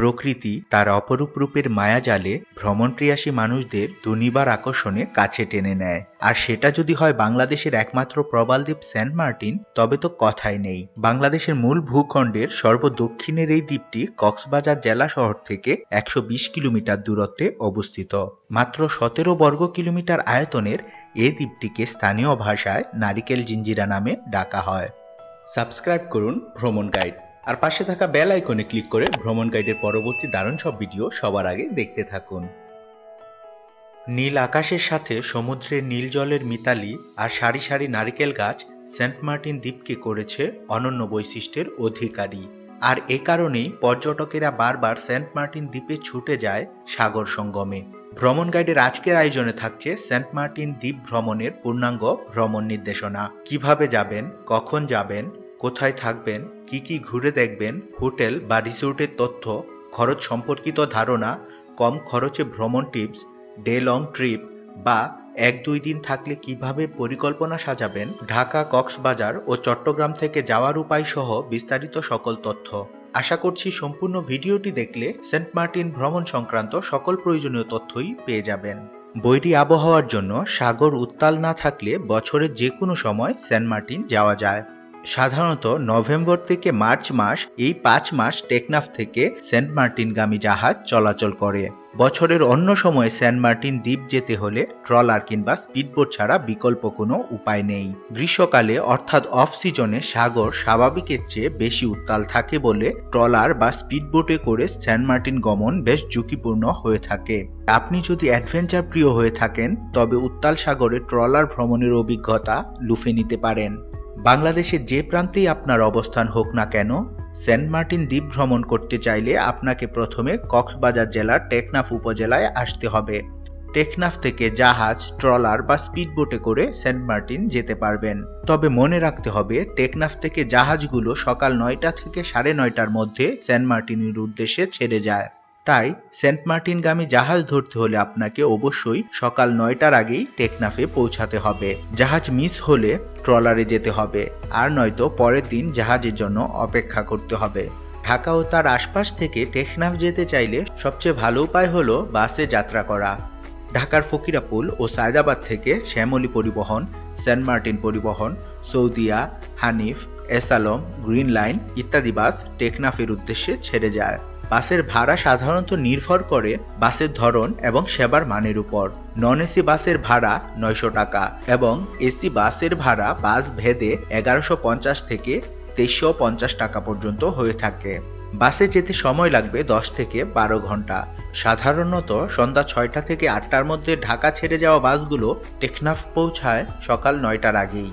প্রকৃতি তার অপরূপ রূপের মায়াজালে ভ্রমণপ্রিয়াসী মানুষদের দুনিবার আকর্ষণে কাছে টেনে নেয়। আর সেটা যদি হয় বাংলাদেশের একমাত্র প্রবালদ্বীপ সেন্ট মার্টিন, তবে তো কথাই নেই। বাংলাদেশের মূল ভূখণ্ডের সর্বদক্ষিণের এই দ্বীপটি কক্সবাজার জেলা শহর থেকে একশো বিশ কিলোমিটার দূরত্বে অবস্থিত। মাত্র সতেরো বর্গ কিলোমিটার আয়তনের এ দ্বীপটিকে স্থানীয় ভাষায় নারিকেল জিঞ্জিরা নামে ডাকা হয়। সাবস্ক্রাইব করুন ভ্রমণ গাইড। আর পাশে থাকা বেল আইকনে ক্লিক করে ভ্রমণ গাইডের পরবর্তী দারুণ সব ভিডিও সবার আগে দেখতে থাকুন। নীল আকাশের সাথে সমুদ্রের নীল জলের মিতালি আর সারি সারি নারিকেল গাছ সেন্ট মার্টিন দ্বীপকে করেছে অনন্য বৈশিষ্ট্যের অধিকারী। আর এ কারণেই পর্যটকেরা বারবার সেন্ট মার্টিন দ্বীপে ছুটে যায় সাগর সঙ্গমে। ভ্রমণ গাইডের আজকের আয়োজনে থাকছে সেন্ট মার্টিন দ্বীপ ভ্রমণের পূর্ণাঙ্গ ভ্রমণ নির্দেশনা। কীভাবে যাবেন? কখন যাবেন? কোথায় থাকবেন, কি কি ঘুরে দেখবেন, হোটেল বা রিসোর্টের তথ্য, খরচ সম্পর্কিত ধারণা, কম খরচে ভ্রমণ টিপস, ডে লং ট্রিপ বা এক দুই দিন থাকলে কীভাবে পরিকল্পনা সাজাবেন, ঢাকা, কক্সবাজার ও চট্টগ্রাম থেকে যাওয়ার উপায় সহ বিস্তারিত সকল তথ্য। আশা করছি সম্পূর্ণ ভিডিওটি দেখলে সেন্ট মার্টিন ভ্রমণ সংক্রান্ত সকল প্রয়োজনীয় তথ্যই পেয়ে যাবেন। বৈরী আবহাওয়ার জন্য সাগর উত্তাল না থাকলে বছরের যে কোনো সময় সেন্ট মার্টিন যাওয়া যায়। সাধারণত নভেম্বর থেকে মার্চ মাস, এই পাঁচ মাস টেকনাফ থেকে সেন্ট মার্টিনগামী জাহাজ চলাচল করে। বছরের অন্য সময়ে সেন্ট মার্টিন দ্বীপ যেতে হলে ট্রলার কিংবা স্পিডবোট ছাড়া বিকল্প কোনো উপায় নেই। গ্রীষ্মকালে, অর্থাৎ অফ সিজনে সাগর স্বাভাবিকের চেয়ে বেশি উত্তাল থাকে বলে ট্রলার বা স্পিডবোটে করে সেন্ট মার্টিন গমন বেশ ঝুঁকিপূর্ণ হয়ে থাকে। আপনি যদি অ্যাডভেঞ্চার প্রিয় হয়ে থাকেন, তবে উত্তাল সাগরে ট্রলার ভ্রমণের অভিজ্ঞতা লুফে নিতে পারেন। বাংলাদেশের যে প্রান্তেই আপনার অবস্থান হোক না কেন, সেন্ট মার্টিন দ্বীপ ভ্রমণ করতে চাইলে আপনাকে প্রথমে কক্সবাজার জেলার টেকনাফ উপজেলায় আসতে হবে। টেকনাফ থেকে জাহাজ, ট্রলার বা স্পিডবোটে করে সেন্ট মার্টিন যেতে পারবেন। তবে মনে রাখতে হবে, টেকনাফ থেকে জাহাজগুলো সকাল নয়টা থেকে সাড়ে নয়টার মধ্যে সেন্ট মার্টিনের উদ্দেশ্যে ছেড়ে যায়। তাই সেন্ট মার্টিনগামী জাহাজ ধরতে হলে আপনাকে অবশ্যই সকাল নয়টার আগেই টেকনাফে পৌঁছাতে হবে। জাহাজ মিস হলে ট্রলারে যেতে হবে, আর নয়তো পরের দিন জাহাজের জন্য অপেক্ষা করতে হবে। ঢাকা ও তার আশপাশ থেকে টেকনাফ যেতে চাইলে সবচেয়ে ভালো উপায় হলো বাসে যাত্রা করা। ঢাকার ফকিরাপুল ও সায়দাবাদ থেকে শ্যামলী পরিবহন, সেন্ট মার্টিন পরিবহন, সৌদিয়া, হানিফ, এসালম, গ্রিন লাইন ইত্যাদি বাস টেকনাফের উদ্দেশ্যে ছেড়ে যায়। বাসের ভাড়া সাধারণত নির্ভর করে বাসের ধরন এবং সেবার মানের উপর। নন এসি বাসের ভাড়া নয়শো টাকা এবং এসি বাসের ভাড়া বাস ভেদে এগারোশো পঞ্চাশ থেকে তেইশশো পঞ্চাশ টাকা পর্যন্ত হয়ে থাকে। বাসে যেতে সময় লাগবে দশ থেকে বারো ঘণ্টা। সাধারণত সন্ধ্যা ছয়টা থেকে আটটার মধ্যে ঢাকা ছেড়ে যাওয়া বাসগুলো টেকনাফ পৌঁছায় সকাল নয়টার আগেই।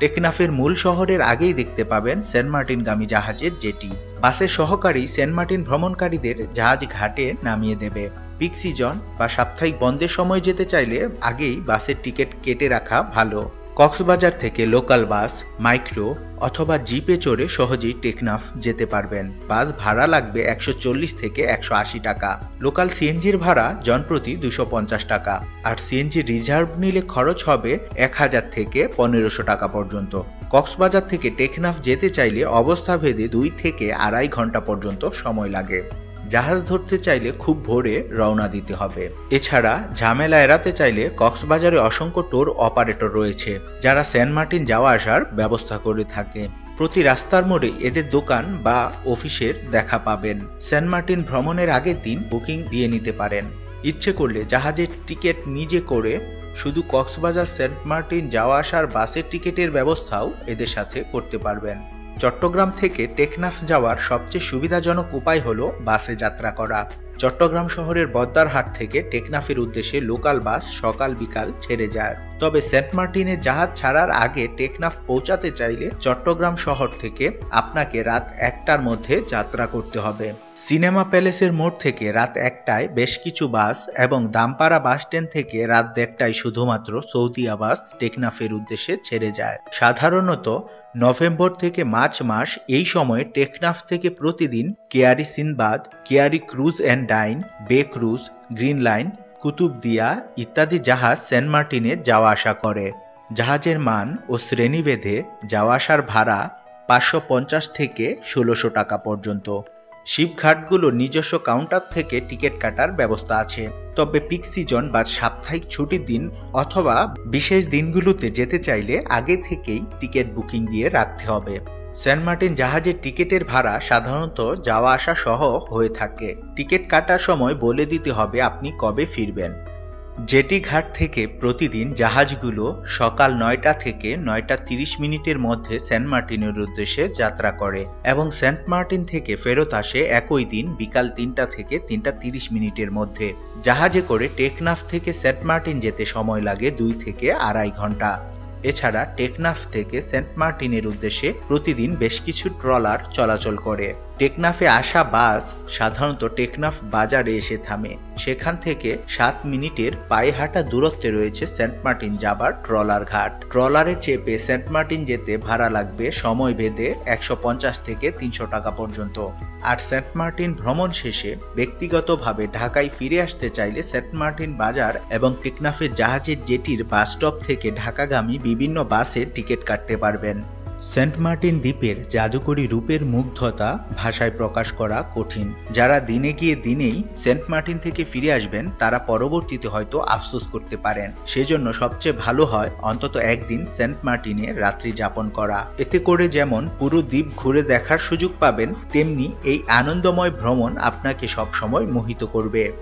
টেকনাফের মূল শহরের আগেই দেখতে পাবেন সেন্ট মার্টিনগামী জাহাজের জেটি। বাসের সহকারী সেন্ট মার্টিন ভ্রমণকারীদের জাহাজ ঘাটে নামিয়ে দেবে। পিক সিজন বা সাপ্তাহিক বন্ধের সময় যেতে চাইলে আগেই বাসের টিকিট কেটে রাখা ভালো। কক্সবাজার থেকে লোকাল বাস, মাইক্রো অথবা জিপে চড়ে সহজেই টেকনাফ যেতে পারবেন। বাস ভাড়া লাগবে একশো চল্লিশ থেকে একশো আশি টাকা। লোকাল সিএনজির ভাড়া জনপ্রতি দুশো টাকা। আর সিএনজি রিজার্ভ নিলে খরচ হবে এক হাজার থেকে পনেরোশো টাকা পর্যন্ত। কক্সবাজার থেকে টেকনাফ যেতে চাইলে অবস্থা ভেদে দুই থেকে আড়াই ঘণ্টা পর্যন্ত সময় লাগে। জাহাজ ধরতে চাইলে খুব ভোরে রওনা দিতে হবে। এছাড়া ঝামেলা এড়াতে চাইলে কক্সবাজারে অসংখ্য টোর অপারেটর রয়েছে, যারা সেন্ট মার্টিন যাওয়া আসার ব্যবস্থা করে থাকে। প্রতি রাস্তার মোড়ে এদের দোকান বা অফিসের দেখা পাবেন। সেন্ট মার্টিন ভ্রমণের আগের দিন বুকিং দিয়ে নিতে পারেন। ইচ্ছে করলে জাহাজের টিকিট নিজে করে শুধু কক্সবাজার সেন্ট মার্টিন যাওয়া আসার বাসের টিকিটের ব্যবস্থাও এদের সাথে করতে পারবেন। চট্টগ্রাম থেকে টেকনাফ যাওয়ার সবচেয়ে সুবিধাজনক উপায় হল বাসে যাত্রা করা। চট্টগ্রাম শহরের বদ্দারহাট থেকে টেকনাফের উদ্দেশ্যে লোকাল বাস সকাল বিকাল ছেড়ে যায়। তবে সেন্ট মার্টিনে জাহাজ ছাড়ার আগে টেকনাফ পৌঁছাতে চাইলে চট্টগ্রাম শহর থেকে আপনাকে রাত একটার মধ্যে যাত্রা করতে হবে। সিনেমা প্যালেসের মোড় থেকে রাত একটায় বেশ কিছু বাস এবং দামপাড়া বাস স্ট্যান্ড থেকে রাত দেড়টায় শুধুমাত্র সৌদিয়া বাস টেকনাফের উদ্দেশ্যে ছেড়ে যায়। সাধারণত নভেম্বর থেকে মার্চ মাস এই সময়ে টেকনাফ থেকে প্রতিদিন Keari Sinbad, Keari cruise and dine, bay cruise, green line Kutubdia ইত্যাদি জাহাজ সেন্ট মার্টিনে যাওয়া আসা করে। জাহাজের মান ও শ্রেণীভেদে যাওয়া আসার ভাড়া পাঁচশো পঞ্চাশ থেকে ষোলোশো টাকা পর্যন্ত। শিপঘাটগুলোর নিজস্ব কাউন্টার থেকে টিকিট কাটার ব্যবস্থা আছে। তবে পিক সিজন বা সাপ্তাহিক ছুটির দিন অথবা বিশেষ দিনগুলোতে যেতে চাইলে আগে থেকেই টিকিট বুকিং দিয়ে রাখতে হবে। সেন্ট মার্টিন জাহাজের টিকিটের ভাড়া সাধারণত যাওয়া আসা সহ হয়ে থাকে। টিকিট কাটার সময় বলে দিতে হবে আপনি কবে ফিরবেন। জেটি ঘাট থেকে প্রতিদিন জাহাজগুলো সকাল নয়টা থেকে নয়টা তিরিশ মিনিটের মধ্যে সেন্ট মার্টিনের উদ্দেশ্যে যাত্রা করে এবং সেন্ট মার্টিন থেকে ফেরত আসে একই দিন বিকাল তিনটা থেকে তিনটা তিরিশ মিনিটের মধ্যে। জাহাজে করে টেকনাফ থেকে সেন্ট মার্টিন যেতে সময় লাগে দুই থেকে আড়াই ঘণ্টা। এছাড়া টেকনাফ থেকে সেন্ট মার্টিনের উদ্দেশ্যে প্রতিদিন বেশ কিছু ট্রলার চলাচল করে। টেকনাফে আসা বাস সাধারণত টেকনাফ বাজারে এসে থামে। সেখান থেকে সাত মিনিটের পায়ে হাঁটা দূরত্বে রয়েছে সেন্ট মার্টিন যাবার ট্রলার ঘাট। ট্রলারে চেপে সেন্ট মার্টিন যেতে ভাড়া লাগবে সময় ভেদে একশো পঞ্চাশ থেকে তিনশো টাকা পর্যন্ত। আর সেন্ট মার্টিন ভ্রমণ শেষে ব্যক্তিগতভাবে ঢাকায় ফিরে আসতে চাইলে সেন্ট মার্টিন বাজার এবং টেকনাফের জাহাজের জেটির বাস স্টপ থেকে ঢাকাগামী বিভিন্ন বাসে টিকিট কাটতে পারবেন। সেন্ট মার্টিন দ্বীপের জাদুকরী রূপের মুগ্ধতা ভাষায় প্রকাশ করা কঠিন। যারা দিনে গিয়ে দিনেই সেন্ট মার্টিন থেকে ফিরে আসবেন, তারা পরবর্তীতে হয়তো আফসোস করতে পারেন। সেজন্য সবচেয়ে ভালো হয় অন্তত একদিন সেন্ট মার্টিনে রাত্রি যাপন করা। এতে করে যেমন পুরো দ্বীপ ঘুরে দেখার সুযোগ পাবেন, তেমনি এই আনন্দময় ভ্রমণ আপনাকে সবসময় মোহিত করবে।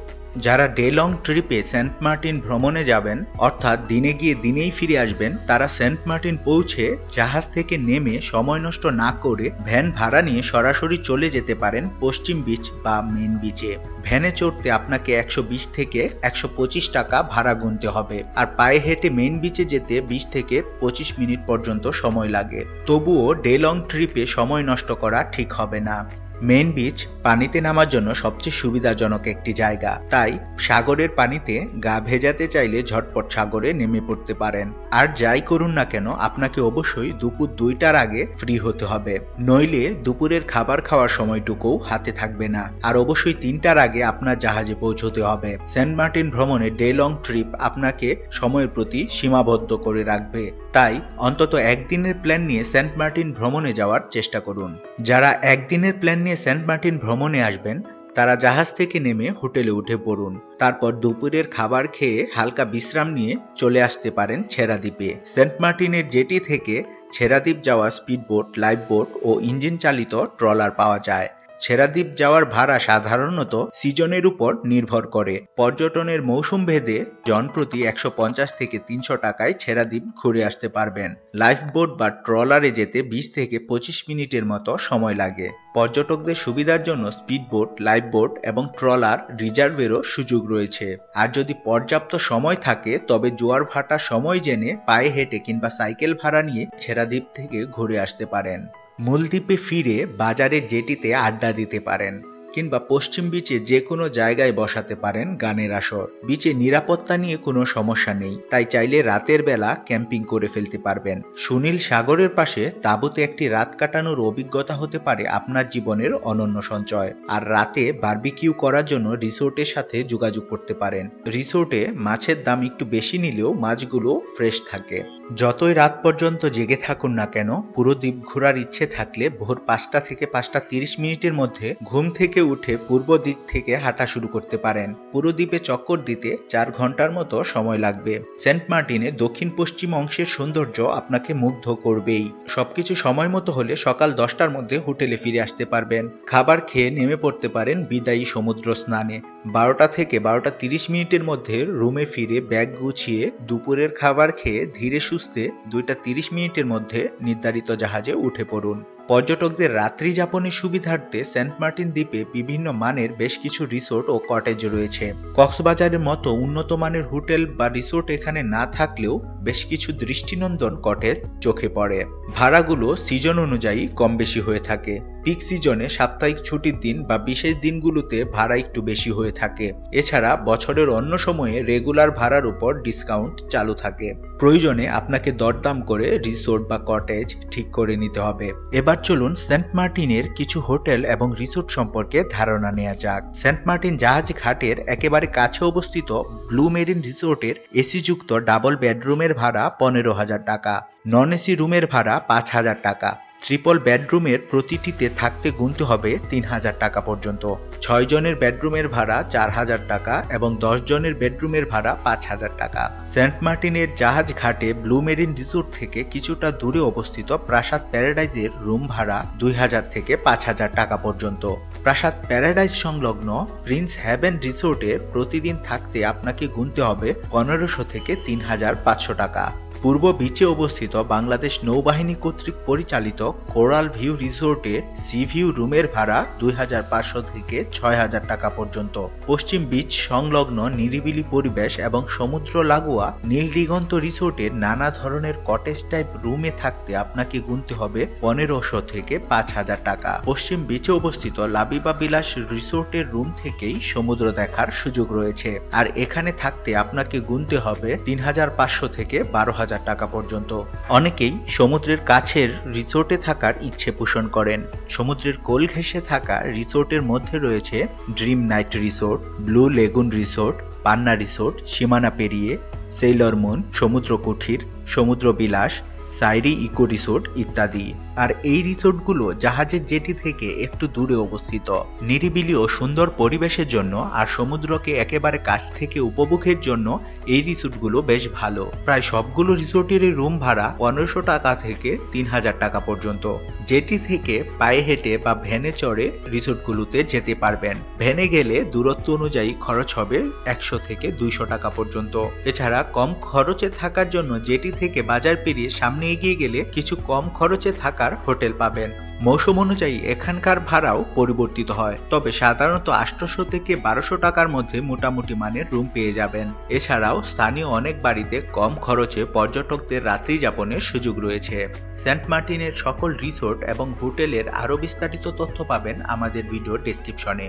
যারা ডে লং ট্রিপে সেন্ট মার্টিন ভ্রমণে যাবেন, অর্থাৎ দিনে গিয়ে দিনেই ফিরে আসবেন, তারা সেন্ট মার্টিন পৌঁছে জাহাজ থেকে নেমে সময় নষ্ট না করে ভ্যান ভাড়া নিয়ে সরাসরি চলে যেতে পারেন পশ্চিম বিচ বা মেন বিচে ভ্যানে চড়তে আপনাকে একশো বিশ থেকে একশো পঁচিশ টাকা ভাড়া গুনতে হবে, আর পায়ে হেঁটে মেন বিচে যেতে বিশ থেকে পঁচিশ মিনিট পর্যন্ত সময় লাগে। তবুও ডে লং ট্রিপে সময় নষ্ট করা ঠিক হবে না। মেন বিচ পানিতে নামার জন্য সবচেয়ে সুবিধাজনক একটি জায়গা। তাই সাগরের পানিতে গা ভেজাতে চাইলে ঝটপট সাগরে নেমে পড়তে পারেন। আর যাই করুন না কেন, আপনাকে অবশ্যই দুপুর দুইটার আগে ফ্রি হতে হবে। নইলে দুপুরের খাবার খাওয়ার সময়টুকুও হাতে থাকবে না। আর অবশ্যই তিনটার আগে আপনার জাহাজে পৌঁছতে হবে। সেন্ট মার্টিন ভ্রমণে ডে লং ট্রিপ আপনাকে সময়ের প্রতি সীমাবদ্ধ করে রাখবে। তাই অন্তত একদিনের প্ল্যান নিয়ে সেন্ট মার্টিন ভ্রমণে যাওয়ার চেষ্টা করুন। যারা একদিনের প্ল্যান নিয়ে সেন্ট মার্টিন ভ্রমণে আসবেন, তারা জাহাজ থেকে নেমে হোটেলে উঠে পড়ুন। তারপর দুপুরের খাবার খেয়ে হালকা বিশ্রাম নিয়ে চলে আসতে পারেন ছেড়াদ্বীপে। সেন্ট মার্টিনের জেটি থেকে ছেড়াদ্বীপ যাওয়া স্পিডবোট লাইফ বোট ও ইঞ্জিন চালিত ট্রলার পাওয়া যায়। ছেড়াদ্বীপ যাওয়ার ভাড়া সাধারণত সিজনের উপর নির্ভর করে। পর্যটনের মৌসুম ভেদে জনপ্রতি একশো পঞ্চাশ থেকে তিনশো টাকায় ছেড়াদ্বীপ ঘুরে আসতে পারবেন। লাইফ বোট বা ট্রলারে যেতে বিশ থেকে পঁচিশ মিনিটের মতো সময় লাগে। পর্যটকদের সুবিধার জন্য স্পিডবোট লাইফ বোট এবং ট্রলার রিজার্ভেরও সুযোগ রয়েছে। আর যদি পর্যাপ্ত সময় থাকে, তবে জোয়ার ভাটার সময় জেনে পায়ে হেঁটে কিংবা সাইকেল ভাড়া নিয়ে ছেড়াদ্বীপ থেকে ঘুরে আসতে পারেন। মূল দ্বীপে ফিরে বাজারের জেটিতে আড্ডা দিতে পারেন। কিংবা পশ্চিম বিচে যে কোনো জায়গায় বসাতে পারেন গানের আসর। বিচে নিরাপত্তা নিয়ে কোনো সমস্যা নেই, তাই চাইলে রাতের বেলা ক্যাম্পিং করে ফেলতে পারবেন। সুনীল সাগরের পাশে তাঁবুতে একটি রাত কাটানোর অভিজ্ঞতা হতে পারে আপনার জীবনের অনন্য সঞ্চয়। আর রাতে বার্বিকিউ করার জন্য রিসোর্টের সাথে যোগাযোগ করতে পারেন। রিসোর্টে মাছের দাম একটু বেশি নিলেও মাছগুলো ফ্রেশ থাকে। যতই রাত পর্যন্ত জেগে থাকুন না কেন, পুরো দ্বীপ ঘোরার ইচ্ছে থাকলে ভোর পাঁচটা থেকে পাঁচটা তিরিশ মিনিটের মধ্যে ঘুম থেকে উঠে পূর্ব দিক থেকে হাঁটা শুরু করতে পারেন। পুরো দ্বীপে চক্কর দিতে চার ঘণ্টার মতো সময় লাগবে। সেন্ট মার্টিনে দক্ষিণ পশ্চিম অংশের সৌন্দর্য আপনাকে মুগ্ধ করবেই। সবকিছু সময় মতো হলে সকাল দশটার মধ্যে হোটেলে ফিরে আসতে পারবেন। খাবার খেয়ে নেমে পড়তে পারেন বিদায়ী সমুদ্র স্নানে। বারোটা থেকে বারোটা তিরিশ মিনিটের মধ্যে রুমে ফিরে ব্যাগ গুছিয়ে দুপুরের খাবার খেয়ে ধীরে সুস্থে দুইটা তিরিশ মিনিটের মধ্যে নির্ধারিত জাহাজে উঠে পড়ুন। পর্যটকদের রাত্রি যাপনের সুবিধার্থে সেন্ট মার্টিন দ্বীপে বিভিন্ন মানের বেশ কিছু রিসোর্ট ও কটেজ রয়েছে। কক্সবাজারের মতো উন্নত মানের হোটেল বা রিসোর্ট এখানে না থাকলেও বেশ কিছু দৃষ্টিনন্দন কটেজ চোখে পড়ে। ভাড়াগুলো সিজন অনুযায়ী কম বেশি হয়ে থাকে। পিক সিজনে সাপ্তাহিক ছুটির দিন বা বিশেষ দিনগুলোতে ভাড়া একটু বেশি হয়ে থাকে। এছাড়া বছরের অন্য সময়ে রেগুলার ভাড়ার উপর ডিসকাউন্ট চালু থাকে। প্রয়োজনে আপনাকে দরদাম করে রিসোর্ট বা কটেজ ঠিক করে নিতে হবে। এবার চলুন সেন্ট মার্টিনের কিছু হোটেল এবং রিসোর্ট সম্পর্কে ধারণা নেওয়া যাক। সেন্ট মার্টিন জাহাজ ঘাটের একেবারে কাছে অবস্থিত ব্লু মেরিন রিসোর্টের এসি যুক্ত ডাবল বেডরুমের ভাড়া পনেরো হাজার টাকা, নন এসি রুমের ভাড়া পাঁচ হাজার টাকা। ট্রিপল বেডরুমের প্রতিটিতে থাকতে গুনতে হবে তিন হাজার টাকা পর্যন্ত। ছয় জনের বেডরুমের ভাড়া চার হাজার টাকা এবং দশ জনের বেডরুমের ভাড়া পাঁচ হাজার টাকা। সেন্ট মার্টিনের জাহাজ ঘাটে ব্লু মেরিন রিসোর্ট থেকে কিছুটা দূরে অবস্থিত প্রাসাদ প্যারাডাইজের রুম ভাড়া দুই হাজার থেকে পাঁচ হাজার টাকা পর্যন্ত। প্রাসাদ প্যারাডাইজ সংলগ্ন প্রিন্স হ্যাভেন রিসোর্টে প্রতিদিন থাকতে আপনাকে গুনতে হবে পনেরোশো থেকে তিন হাজার পাঁচশো টাকা। পূর্ব বিচে অবস্থিত বাংলাদেশ নৌবাহিনী কর্তৃক পরিচালিত কোরাল ভিউ রিসোর্টে সি ভিউ রুমের ভাড়া দুই হাজার পাঁচশো থেকে ছয় হাজার টাকা পর্যন্ত। পশ্চিম বিচ সংলগ্ন নিরিবিলি পরিবেশ এবং সমুদ্র লাগোয়া নীল দিগন্ত রিসোর্টের নানা ধরনের কটেজ টাইপ রুমে থাকতে আপনাকে গুনতে হবে পনেরোশো থেকে পাঁচ হাজার টাকা। পশ্চিম বিচে অবস্থিত লাবিবা বিলাস রিসোর্টের রুম থেকেই সমুদ্র দেখার সুযোগ রয়েছে। আর এখানে থাকতে আপনাকে গুনতে হবে তিন হাজার পাঁচশো থেকে বারো হাজার টাকা পর্যন্ত। অনেকেই সমুদ্রের কাছের রিসোর্টে থাকার ইচ্ছে পোষণ করেন। সমুদ্রের কোল ঘেঁষে থাকা রিসোর্টের মধ্যে রয়েছে dream night resort blue lagoon resort Panna resort সীমানা পেরিয়ে সেইলর মুন সমুদ্র কুঠির সমুদ্র বিলাস সাইরি ইকো রিসোর্ট ইত্যাদি। আর এই রিসোর্টগুলো জাহাজের জেটি থেকে একটু দূরে অবস্থিত। নিরিবিলি ও সুন্দর পরিবেশের জন্য আর সমুদ্রকে একেবারে কাছ থেকে উপভোগের জন্য এই রিসোর্টগুলো বেশ ভালো। প্রায় সবগুলো রিসোর্টের রুম ভাড়া পনেরোশো টাকা থেকে তিন হাজার টাকা পর্যন্ত। জেটি থেকে পায়ে হেঁটে বা ভ্যানে চড়ে রিসোর্টগুলোতে যেতে পারবেন। ভ্যানে গেলে দূরত্ব অনুযায়ী খরচ হবে একশো থেকে দুইশো টাকা পর্যন্ত। এছাড়া কম খরচে থাকার জন্য জেটি থেকে বাজার পেরিয়ে সামনে এগিয়ে গেলে কিছু কম খরচে থাকার হোটেল পাবেন। মৌসুম অনুযায়ী এখানকার ভাড়াও পরিবর্তিত হয়, তবে সাধারণত আটশোশো থেকে বারোশো টাকার মধ্যে মোটামুটি মানের রুম পেয়ে যাবেন। এছাড়াও স্থানীয় অনেক বাড়িতে কম খরচে পর্যটকদের রাত্রি যাপনের সুযোগ রয়েছে। সেন্ট মার্টিনের সকল রিসোর্ট এবং হোটেলের আরও বিস্তারিত তথ্য পাবেন আমাদের ভিডিও ডেসক্রিপশনে।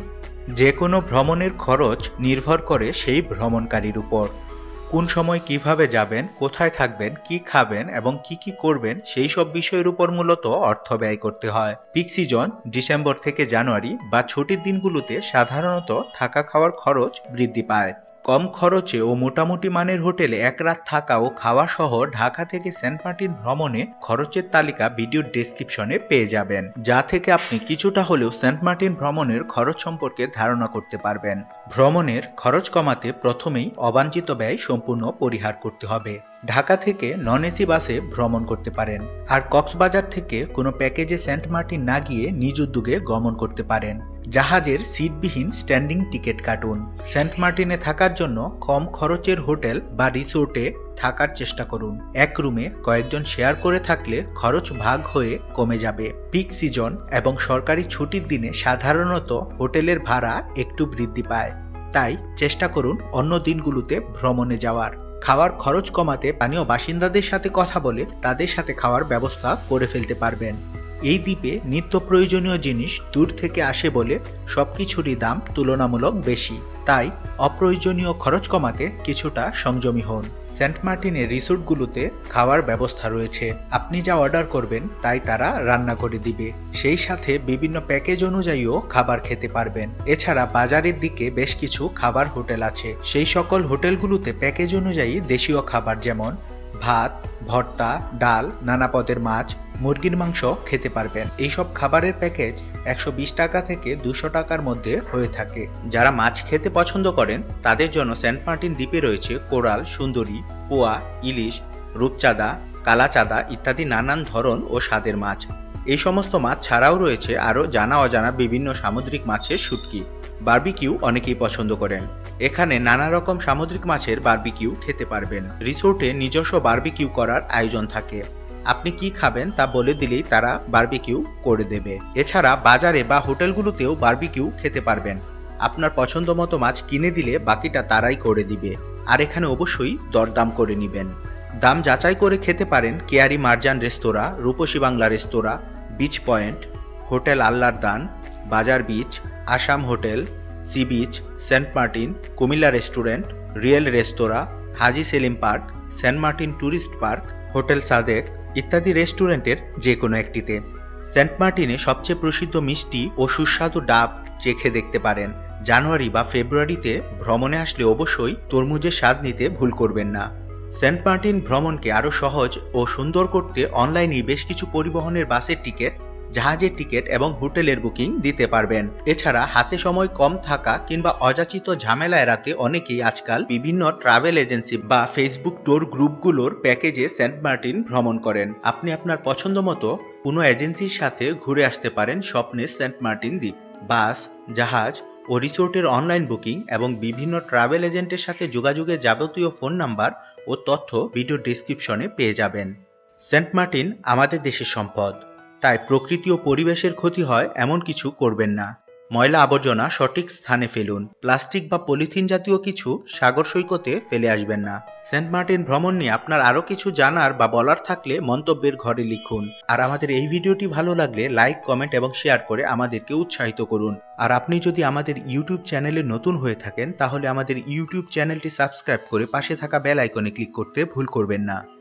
যে কোনো ভ্রমণের খরচ নির্ভর করে সেই ভ্রমণকারীর উপর। কোন সময় কীভাবে যাবেন, কোথায় থাকবেন, কি খাবেন এবং কি কি করবেন, সেই সব বিষয়ের উপর মূলত অর্থ ব্যয় করতে হয়। পিক সিজন ডিসেম্বর থেকে জানুয়ারি বা ছুটির দিনগুলোতে সাধারণত থাকা খাওয়ার খরচ বৃদ্ধি পায়। কম খরচে ও মোটামুটি মানের হোটেলে এক রাত থাকা ও খাওয়া সহ ঢাকা থেকে সেন্ট মার্টিন ভ্রমণে খরচের তালিকা ভিডিওর ডেসক্রিপশনে পেয়ে যাবেন, যা থেকে আপনি কিছুটা হলেও সেন্ট মার্টিন ভ্রমণের খরচ সম্পর্কে ধারণা করতে পারবেন। ভ্রমণের খরচ কমাতে প্রথমেই অবাঞ্ছিত ব্যয় সম্পূর্ণ পরিহার করতে হবে। ঢাকা থেকে নন এসি বাসে ভ্রমণ করতে পারেন। আর কক্সবাজার থেকে কোনো প্যাকেজে সেন্ট মার্টিন না গিয়ে নিজ উদ্যোগে গমন করতে পারেন। জাহাজের সিটবিহীন স্ট্যান্ডিং টিকিট কাটুন। সেন্ট মার্টিনে থাকার জন্য কম খরচের হোটেল বা রিসোর্টে থাকার চেষ্টা করুন। এক রুমে কয়েকজন শেয়ার করে থাকলে খরচ ভাগ হয়ে কমে যাবে। পিক সিজন এবং সরকারি ছুটির দিনে সাধারণত হোটেলের ভাড়া একটু বৃদ্ধি পায়। তাই চেষ্টা করুন অন্য দিনগুলোতে ভ্রমণে যাওয়ার। খাওয়ার খরচ কমাতে স্থানীয় বাসিন্দাদের সাথে কথা বলে তাদের সাথে খাওয়ার ব্যবস্থা করে ফেলতে পারবেন। এই দ্বীপে নিত্য প্রয়োজনীয় জিনিস দূর থেকে আসে বলে সবকিছুরই দাম তুলনামূলক বেশি। তাই অপ্রয়োজনীয় খরচ কমাতে কিছুটা সংযমী হন। সেন্ট মার্টিনের রিসোর্টগুলোতে খাওয়ার ব্যবস্থা রয়েছে। আপনি যা অর্ডার করবেন, তাই তারা রান্না করে দিবে। সেই সাথে বিভিন্ন প্যাকেজ অনুযায়ীও খাবার খেতে পারবেন। এছাড়া বাজারের দিকে বেশ কিছু খাবার হোটেল আছে। সেই সকল হোটেলগুলোতে প্যাকেজ অনুযায়ী দেশীয় খাবার যেমন ভাত, ভর্তা, ডাল, নানা পদের মাছ মুরগির মাংস খেতে পারবেন। এইসব খাবারের প্যাকেজ একশো বিশ টাকা থেকে দুশো টাকার মধ্যে হয়ে থাকে। যারা মাছ খেতে পছন্দ করেন, তাদের জন্য সেন্ট মার্টিন দ্বীপে রয়েছে কোরাল, সুন্দরী, পোয়া, ইলিশ, রূপচাঁদা, কালাচাঁদা ইত্যাদি নানান ধরন ও স্বাদের মাছ। এই সমস্ত মাছ ছাড়াও রয়েছে আরও জানা অজানা বিভিন্ন সামুদ্রিক মাছের শুটকি। বার্বিকিউ অনেকেই পছন্দ করেন। এখানে নানা রকম সামুদ্রিক মাছের বার্বিকিউ খেতে পারবেন। রিসোর্টে নিজস্ব বার্বিকিউ করার আয়োজন থাকে। আপনি কি খাবেন তা বলে দিলেই তারা বার্বিকিউ করে দেবে। এছাড়া বাজারে বা হোটেলগুলোতেও বার্বিকিউ খেতে পারবেন। আপনার পছন্দ মতো মাছ কিনে দিলে বাকিটা তারাই করে দিবে। আর এখানে অবশ্যই দরদাম করে নেবেন। দাম যাচাই করে খেতে পারেন কেয়ারি মার্জান রেস্তোরাঁ, রূপসী বাংলা রেস্তোরাঁ, বিচ পয়েন্ট, হোটেল আল্লার দান, বাজার beach, Assam hotel, sea beach, Saint Martin, Comilla restaurant, real restaurant, Haji Selim park, Saint Martin tourist park, hotel Sadek ইত্যাদি রেস্টুরেন্টের যে কোনো একটিতে। সেন্ট মার্টিনে সবচেয়ে প্রসিদ্ধ মিষ্টি ও সুস্বাদু ডাব চেখে দেখতে পারেন। জানুয়ারি বা ফেব্রুয়ারিতে ভ্রমণে আসলে অবশ্যই তরমুজের স্বাদ নিতে ভুল করবেন না। সেন্ট মার্টিন ভ্রমণকে আরও সহজ ও সুন্দর করতে অনলাইনে বেশ কিছু পরিবহনের বাসের টিকিট জাহাজের টিকিট এবং হোটেলের বুকিং দিতে পারবেন। এছাড়া হাতে সময় কম থাকা কিংবা অযাচিত ঝামেলা এড়াতে অনেকেই আজকাল বিভিন্ন ট্রাভেল এজেন্সি বা ফেসবুক ট্যুর গ্রুপগুলোর প্যাকেজে সেন্ট মার্টিন ভ্রমণ করেন। আপনি আপনার পছন্দ মতো কোনো এজেন্সির সাথে ঘুরে আসতে পারেন স্বপ্নের সেন্ট মার্টিন দ্বীপ। বাস, জাহাজ ও রিসোর্টের অনলাইন বুকিং এবং বিভিন্ন ট্রাভেল এজেন্টের সাথে যোগাযোগের যাবতীয় ফোন নাম্বার ও তথ্য ভিডিও ডিসক্রিপশনে পেয়ে যাবেন। সেন্ট মার্টিন আমাদের দেশের সম্পদ। তাই প্রকৃতি ও পরিবেশের ক্ষতি হয় এমন কিছু করবেন না। ময়লা আবর্জনা সঠিক স্থানে ফেলুন। প্লাস্টিক বা পলিথিন জাতীয় কিছু সাগর সৈকতে ফেলে আসবেন না। সেন্ট মার্টিন ভ্রমণ নিয়ে আপনার আরও কিছু জানার বা বলার থাকলে মন্তব্যের ঘরে লিখুন। আর আমাদের এই ভিডিওটি ভালো লাগলে লাইক, কমেন্ট এবং শেয়ার করে আমাদেরকে উৎসাহিত করুন। আর আপনি যদি আমাদের ইউটিউব চ্যানেলে নতুন হয়ে থাকেন, তাহলে আমাদের ইউটিউব চ্যানেলটি সাবস্ক্রাইব করে পাশে থাকা বেল আইকনে ক্লিক করতে ভুল করবেন না।